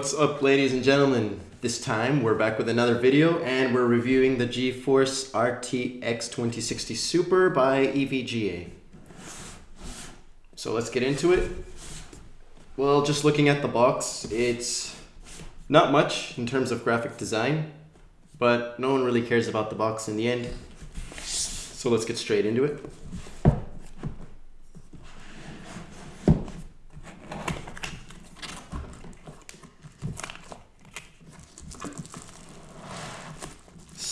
What's up ladies and gentlemen? This time we're back with another video and we're reviewing the GeForce RTX 2060 Super by EVGA. So let's get into it. Well, just looking at the box, it's not much in terms of graphic design, but no one really cares about the box in the end. So let's get straight into it.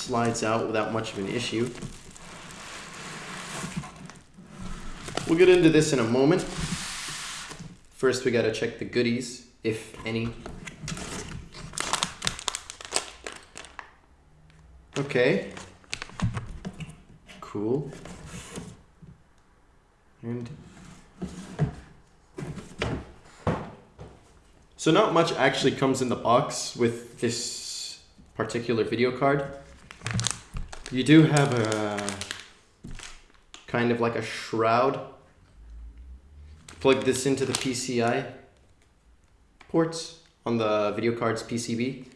Slides out without much of an issue. We'll get into this in a moment. First, we gotta check the goodies, if any. Okay. Cool. And so not much actually comes in the box with this particular video card. You do have a kind of like a shroud. Plug this into the PCI ports on the video card's PCB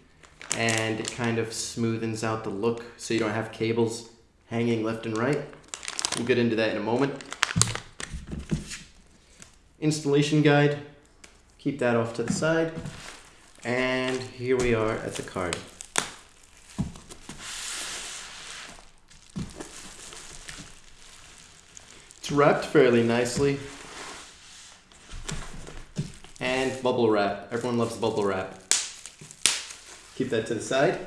and it kind of smoothens out the look so you don't have cables hanging left and right. We'll get into that in a moment. Installation guide, keep that off to the side. And here we are at the card. Wrapped fairly nicely. And bubble wrap. Everyone loves bubble wrap. Keep that to the side.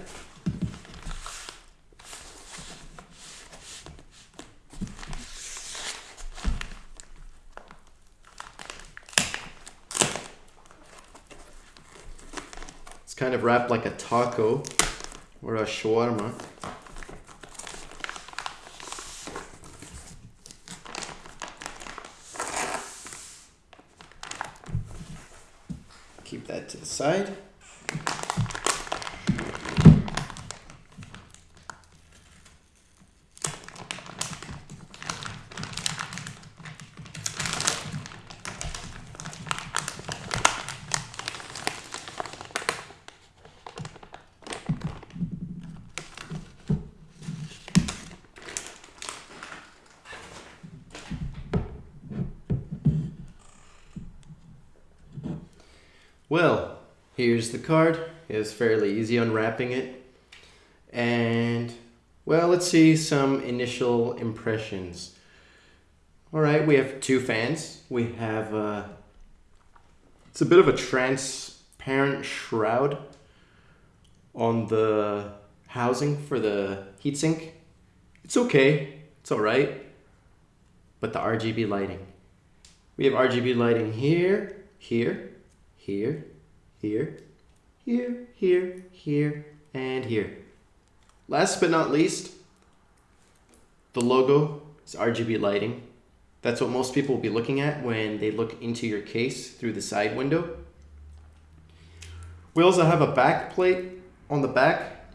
It's kind of wrapped like a taco or a shawarma. keep that to the side. Well, here's the card. It's fairly easy unwrapping it. And, well, let's see some initial impressions. All right, we have two fans. We have, uh, it's a bit of a transparent shroud on the housing for the heatsink. It's okay, it's all right. But the RGB lighting. We have RGB lighting here, here, here, here, here, here, here, and here. Last but not least, the logo is RGB lighting. That's what most people will be looking at when they look into your case through the side window. We also have a back plate on the back.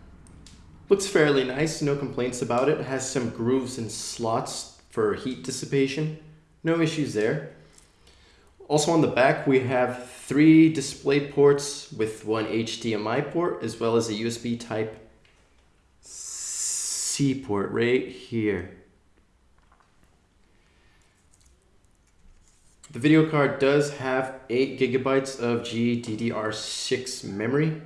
Looks fairly nice, no complaints about it. it has some grooves and slots for heat dissipation. No issues there. Also on the back, we have three display ports with one HDMI port, as well as a USB type C port right here. The video card does have 8 gigabytes of GDDR6 memory.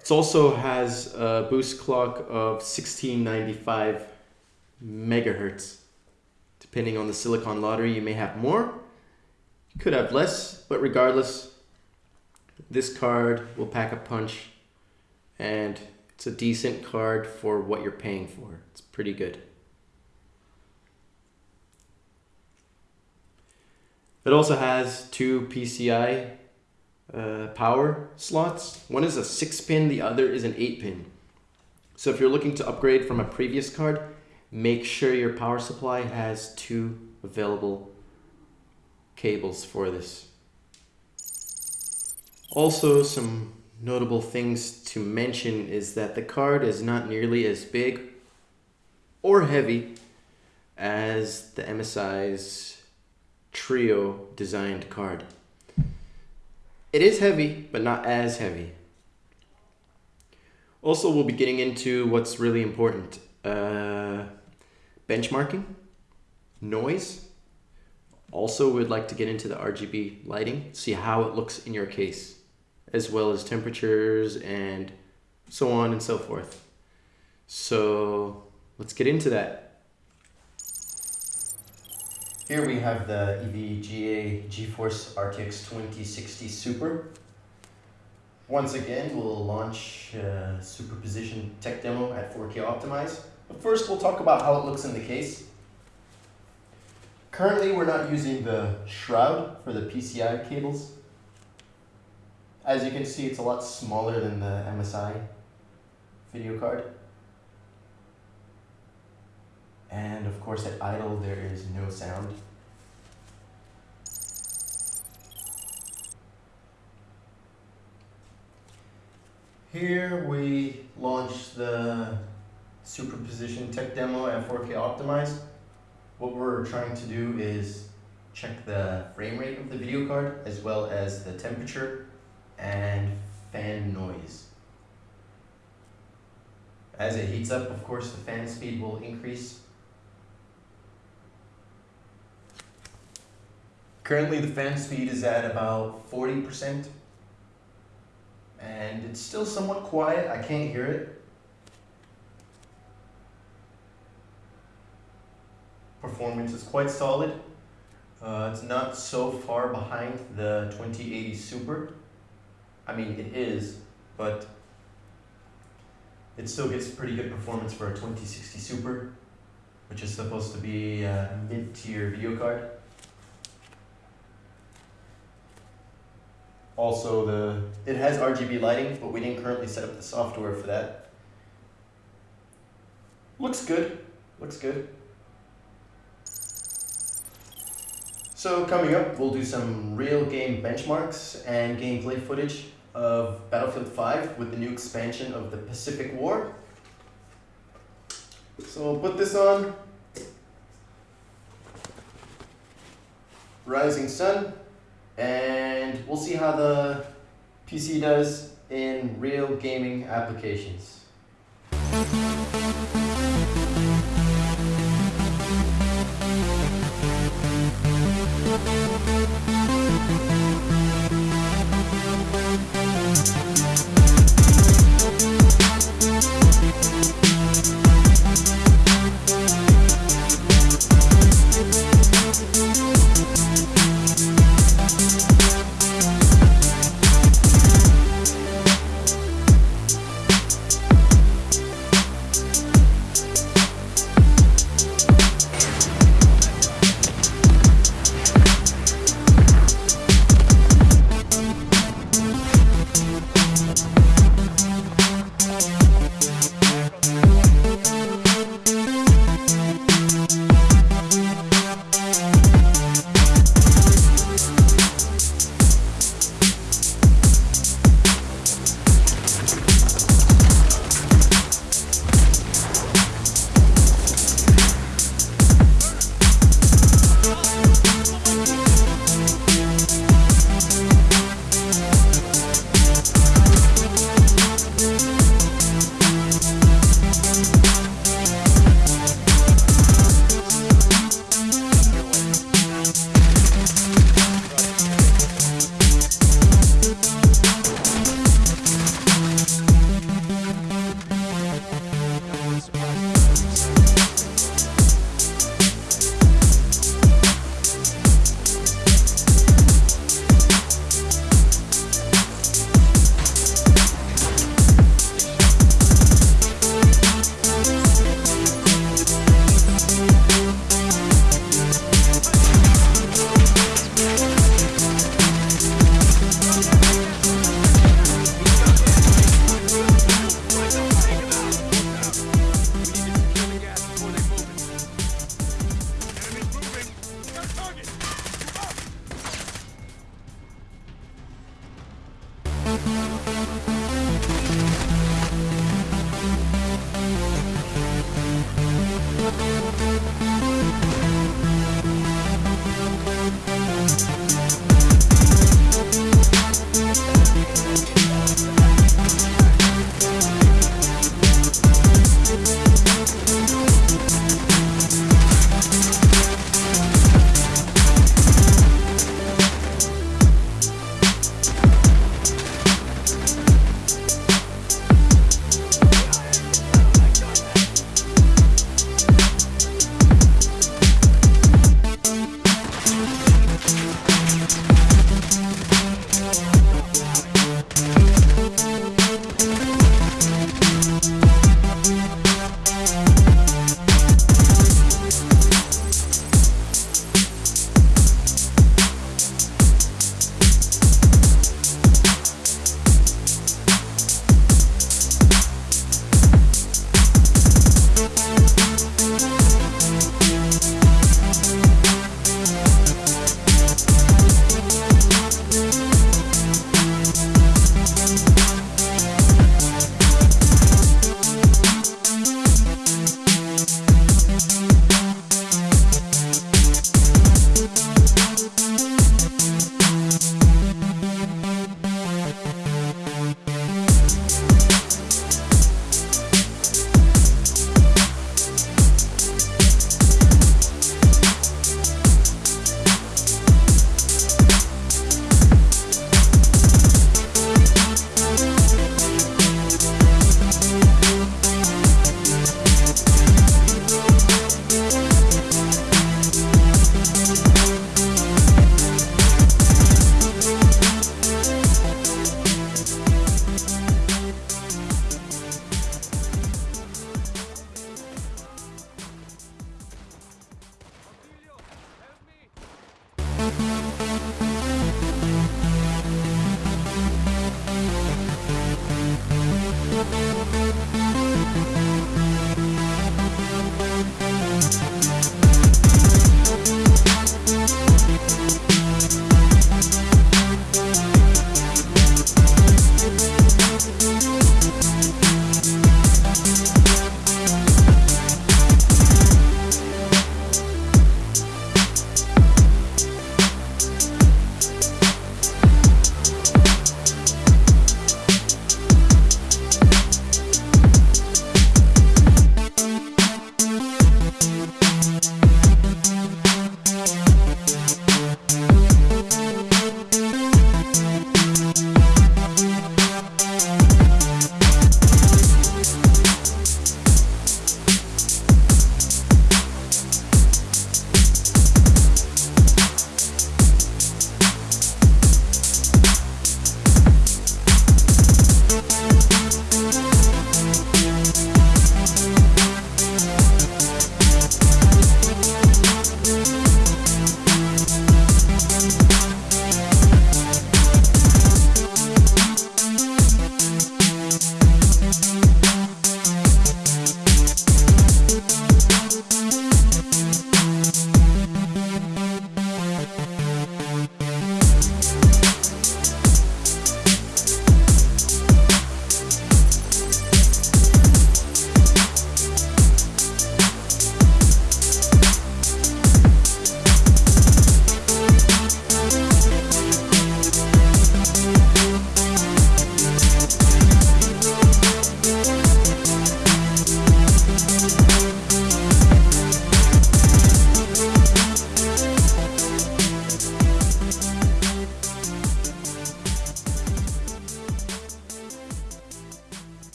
It also has a boost clock of 1695 megahertz. Depending on the Silicon Lottery, you may have more could have less, but regardless, this card will pack a punch and it's a decent card for what you're paying for. It's pretty good. It also has two PCI uh, power slots. One is a 6 pin, the other is an 8 pin. So if you're looking to upgrade from a previous card, make sure your power supply has two available cables for this. Also, some notable things to mention is that the card is not nearly as big or heavy as the MSI's Trio designed card. It is heavy, but not as heavy. Also, we'll be getting into what's really important. Uh, benchmarking, noise. Also, we'd like to get into the RGB lighting, see how it looks in your case, as well as temperatures and so on and so forth. So let's get into that. Here we have the EVGA GeForce RTX 2060 Super. Once again, we'll launch uh, Superposition Tech Demo at 4K Optimize. But first, we'll talk about how it looks in the case. Currently, we're not using the shroud for the PCI cables. As you can see, it's a lot smaller than the MSI video card. And of course, at idle, there is no sound. Here we launch the superposition tech demo at 4K optimized. What we're trying to do is check the frame rate of the video card as well as the temperature and fan noise. As it heats up, of course, the fan speed will increase. Currently, the fan speed is at about 40% and it's still somewhat quiet. I can't hear it. Performance is quite solid. Uh, it's not so far behind the 2080 Super. I mean, it is, but it still gets pretty good performance for a 2060 Super, which is supposed to be a mid-tier video card. Also, the it has RGB lighting, but we didn't currently set up the software for that. Looks good. Looks good. So coming up, we'll do some real game benchmarks and gameplay footage of Battlefield 5 with the new expansion of the Pacific War. So we'll put this on. Rising Sun. And we'll see how the PC does in real gaming applications.